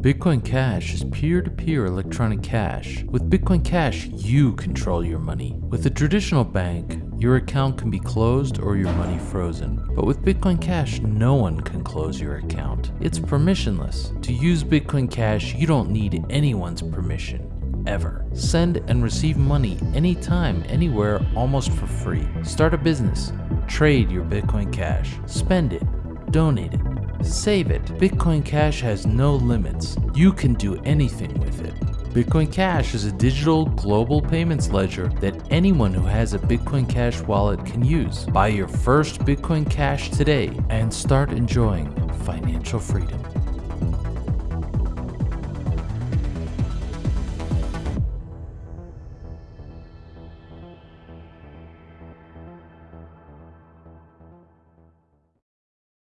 Bitcoin Cash is peer-to-peer electronic cash. With Bitcoin Cash, you control your money. With a traditional bank, your account can be closed or your money frozen. But with Bitcoin Cash, no one can close your account. It's permissionless. To use Bitcoin Cash, you don't need anyone's permission ever. Send and receive money anytime, anywhere, almost for free. Start a business. Trade your Bitcoin Cash. Spend it. Donate it. Save it. Bitcoin Cash has no limits. You can do anything with it. Bitcoin Cash is a digital global payments ledger that anyone who has a Bitcoin Cash wallet can use. Buy your first Bitcoin Cash today and start enjoying financial freedom.